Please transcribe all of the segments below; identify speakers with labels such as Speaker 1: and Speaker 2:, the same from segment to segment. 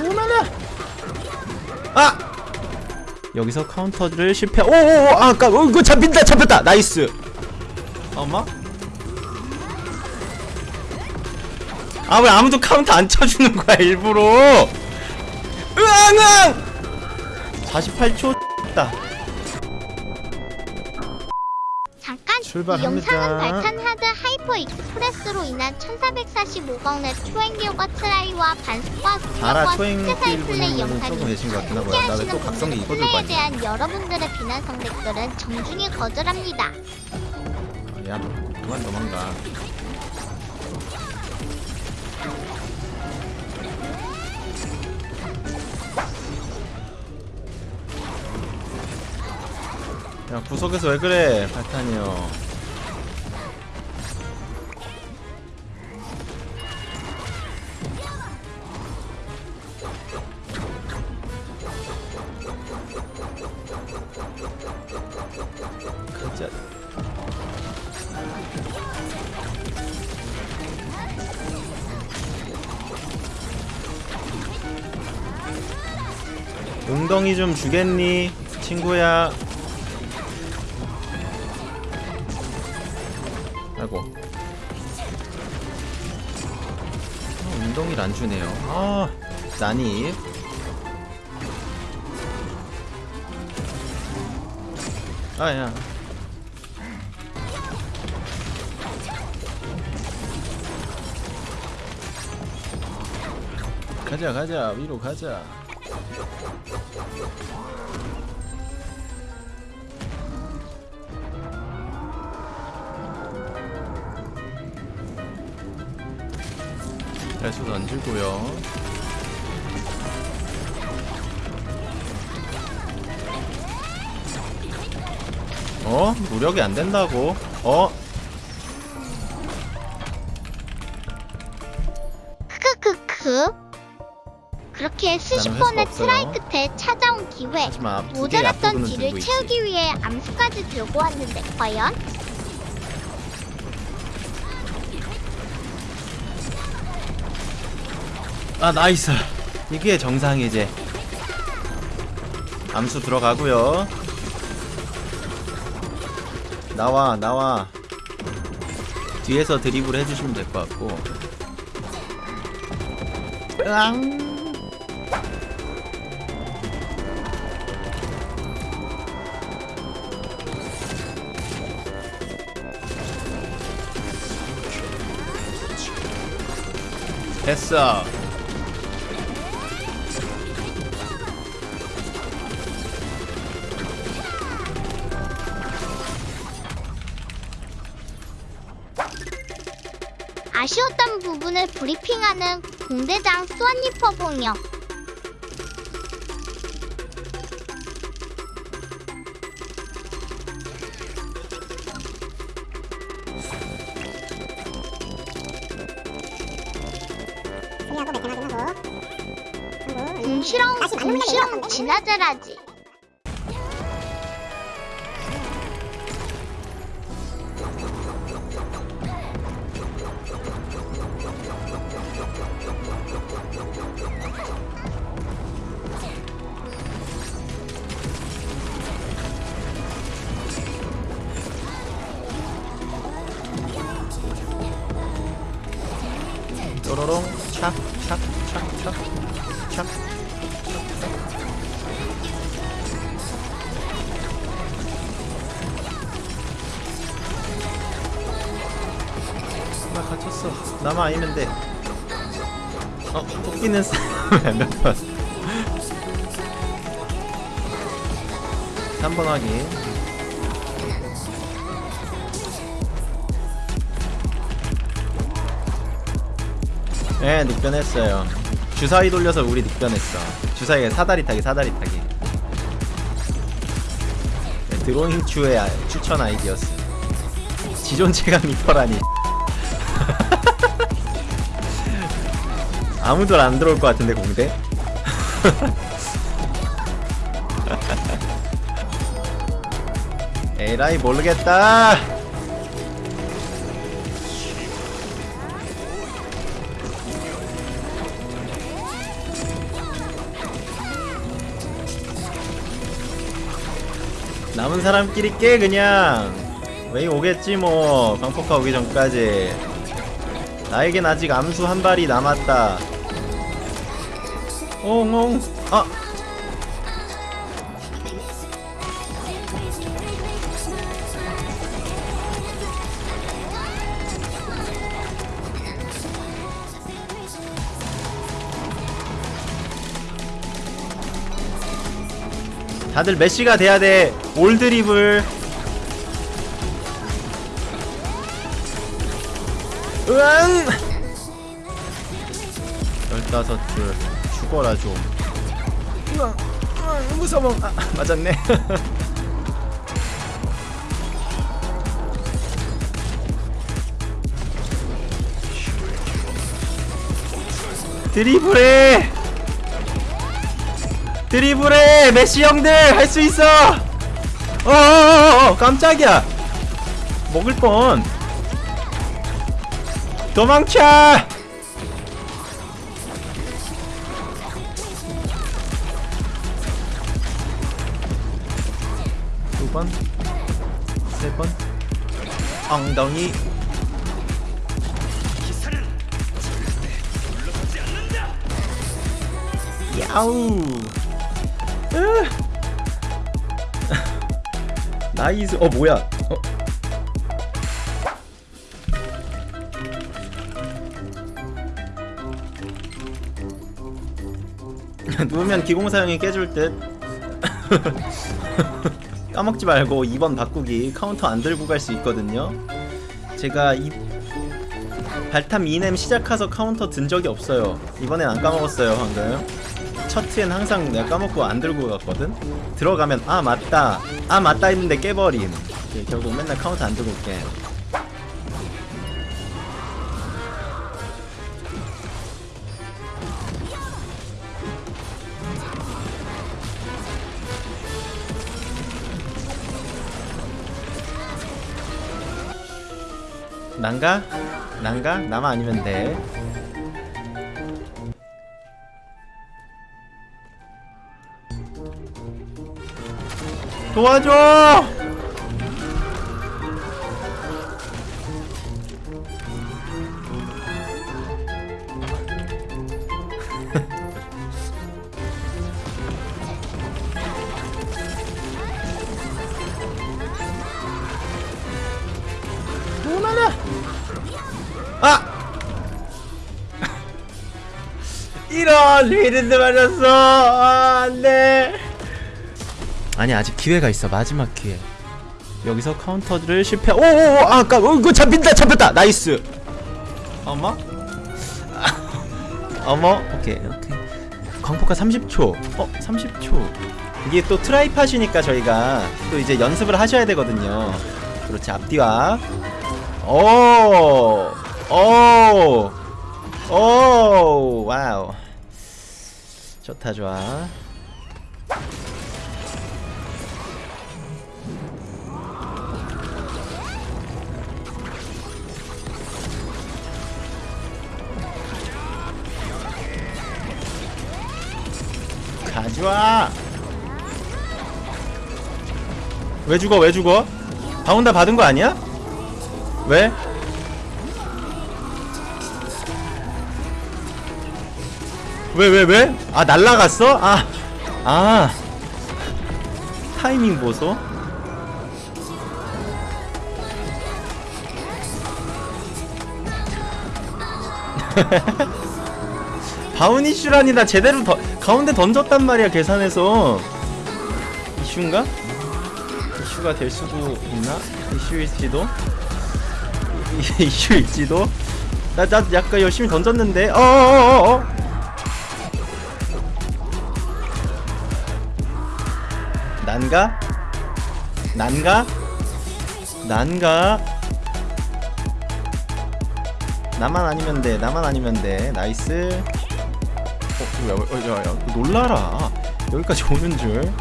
Speaker 1: 오나나 아! 여기서 카운터를 실패. 오오오 아, 아까 어 이거 잡힌다 잡혔다. 나이스. 엄마 아 왜 아무도 카운터 안 쳐주는 거야 일부러? 으앙으앙! 48초. 다 출발합니다.
Speaker 2: 이 영상은 발탄 하드 하이퍼 익스프레스로 인한 1445강의 초행기어과 트라이와 반스과 스테사이
Speaker 1: 길
Speaker 2: 플레이 영상이
Speaker 1: 이거 들고
Speaker 2: 플레이에? 대한 여러분들의 비난성 댓글은 정중히 거절합니다.
Speaker 1: 야, 너 그만 도망가. 야, 구석에서 왜 그래, 발탄이요. 웅덩이 좀 주겠니? 친구야. 아이고. 어, 웅덩이를 안 주네요. 아, 난입. 아, 야. 가자, 가자. 위로 가자. 발수 던지고요. 어? 무력이 안 된다고? 어? try.
Speaker 2: 끝에 찾아온 기회.
Speaker 1: 하지만
Speaker 2: 모자랐던
Speaker 1: 있지.
Speaker 2: 채우기 위해 암수까지 들고 왔는데 과연?
Speaker 1: 아 nice 이게 정상이지 암수 들어가고요 나와 나와 뒤에서 드리블 해주시면 될 것 같고 으앙 됐어
Speaker 2: 아쉬웠던 부분을 브리핑하는 공대장 수완리퍼 공역. 궁시렁
Speaker 3: 나은데?
Speaker 2: 진화제라지.
Speaker 1: 나 갇혔어. 나만 아니면 돼. 어? 토끼는 몇 번? 3번 확인. 네 늑변했어요. 주사위 돌려서 우리 늑변했어. 주사위에 사다리 타기 사다리 타기. 네, 드로잉 아- 추천 아이디어스 지존 체감 리퍼라니 아무도 안 들어올 것 같은데 공대? 에라이 모르겠다. 남은 사람끼리 깨 그냥. 웨이 오겠지 뭐. 방폭화 오기 전까지. 나에겐 아직 암수 한 발이 남았다. 옹옹 아 다들 메시가 돼야 돼. 올드립을. 으앙! 열다섯 줄 죽어라 좀. 으앙, 으앙, 무서워. 아, 맞았네. 드리블해! 드리블해 메시 형들 할 수 있어 어어어어 깜짝이야 먹을 뻔 도망쳐 엉덩이. 야우. 으. nice. 어 뭐야? 어. 누우면 기공사형이 깨줄 듯 까먹지 말고 2번 바꾸기 카운터 안 들고 갈 수 있거든요. 제가 이 발탄 이넴 시작해서 카운터 든 적이 없어요. 이번엔 안 까먹었어요 방금. 첫 트엔 항상 내가 까먹고 안 들고 갔거든? 들어가면 아 맞다. 아 맞다 했는데 깨버림. 예, 결국 맨날 카운터 안 들고 깨 난가? 난가? 나만 아니면 돼 도와줘! 리드드 맞았어! 아, 안 돼! 아니 아직 기회가 있어 마지막 기회. 여기서 카운터를 실패. 오오오 아까 어, 이거 잡힌다 잡혔다. nice. 어머? 어머? 오케이 오케이. 광폭화 30초. 어 30초. 이게 또 try팟이니까 저희가 또 이제 연습을 하셔야 되거든요. 그렇지 앞뒤와. 오오오 오 와우 좋다 좋아 가져와 왜 죽어 왜 죽어 바운다 받은 거 아니야? 왜? 왜 왜 왜? 아 날라갔어? 아 아. 타이밍 보소 바운 이슈라니 나 제대로 더, 가운데 던졌단 말이야 계산해서 이슈인가? 이슈가 될 수도 있나? 이슈일지도? 이- 이슈일지도? 나, 나 약간 열심히 던졌는데 어어어어 난가? 난가? 난가? 나만 아니면 돼 나만 아니면 돼 nice 어, 야, 어, 야, 야, 놀라라. 여기까지 오는 줄.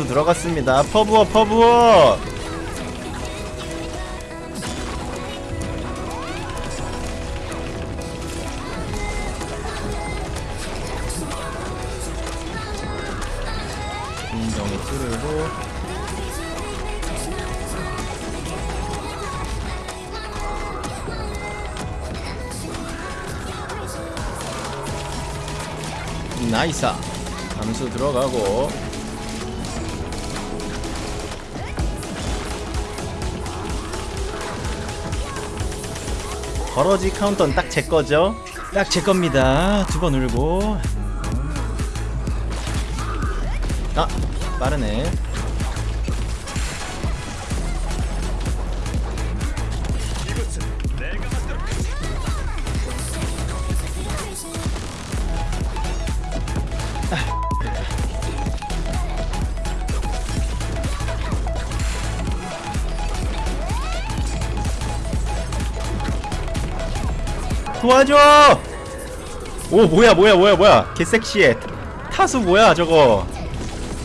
Speaker 1: 선수 들어갔습니다. 퍼부어 퍼부어! 인정이 찌르고. 나이스. 감수 들어가고. 버러지 카운터는 딱 제 거죠? 딱 제 겁니다. 두 번 울고. 아, 빠르네. 도와줘! 오 뭐야 뭐야 뭐야 뭐야. 개섹시해. 타수 뭐야 저거?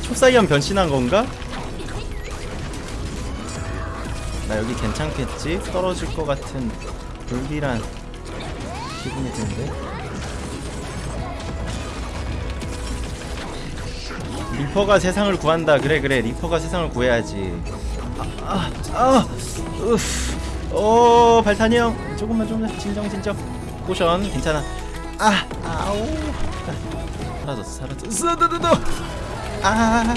Speaker 1: 초사이언 변신한 건가? 나 여기 괜찮겠지? 떨어질 것 같은 불길한 기분이 드는데? 리퍼가 세상을 구한다. 그래 그래. 리퍼가 세상을 구해야지. 아아 아, 우프 오 발탄이 형. 조금만 조금만. 진정 진정 potion 괜찮아. 아 아우. 사라졌어 사라졌어. 너너너 아.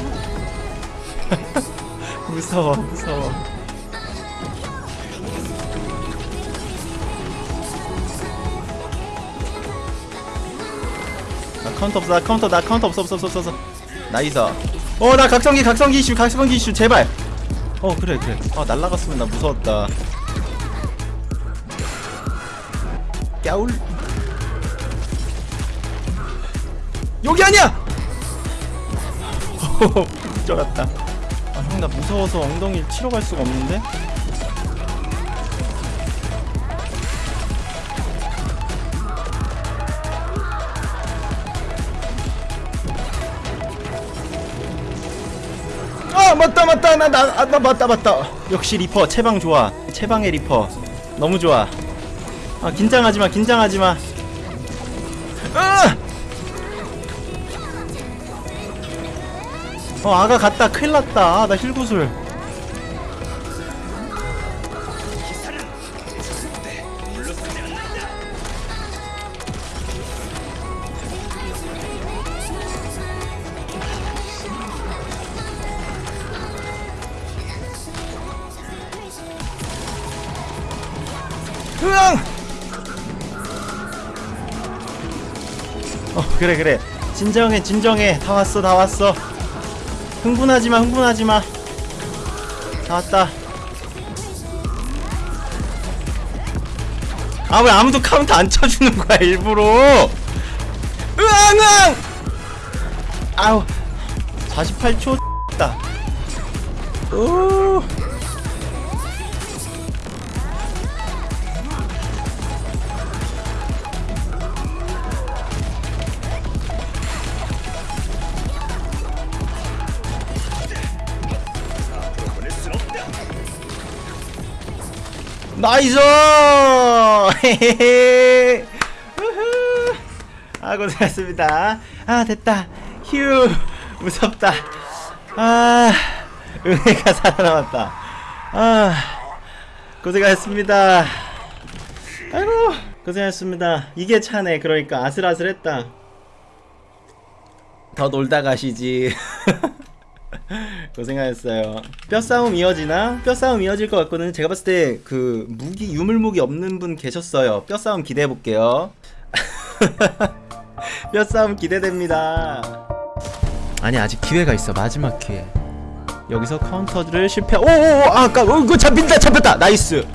Speaker 1: 무서워 무서워. 나 카운터 없어 나 카운터 나 카운터 없어 없어 없어 없어, nice 어나 각성기 각성기 이슈 각성기 이슈 제발. 어 그래 그래. 아 날라갔으면 나 무서웠다 까울. 여기 아니야! 쩔었다. 아 형 나 무서워서 엉덩이를 치러 갈 수가 없는데? 아 맞다 맞다. 나나 아, 나 맞다 맞다. 역시 리퍼 채방 좋아. 채방의 리퍼. 너무 좋아 아 긴장하지마 긴장하지마. 아! 어 아가 갔다. 큰일났다. 아, 나 힐구슬 그래 그래. 진정해 진정해. 다 왔어 다 왔어. 흥분하지마 흥분하지마. 다 왔다. 아 왜 아무도 카운트 안 쳐주는 거야 일부러? 으앙 아우 48초 다. 오. nice! 아 고생했습니다. 아 됐다. 휴 무섭다. 아 은혜가 살아남았다. 아 고생하셨습니다. 아이고 고생하셨습니다. 이게 차네. 그러니까 아슬아슬했다. 더 놀다 가시지. 고생하셨어요. 뼈싸움 이어지나? 뼈싸움 이어질 것 같거든. 제가 봤을 때 그 무기 유물무기 없는 분 계셨어요. 뼈싸움 기대해 볼게요. 뼈싸움 기대됩니다. 아니 아직 기회가 있어. 마지막 기회. 여기서 카운터를 실패. 오오오 아까 어, 그거 잡힌다 잡혔다. nice.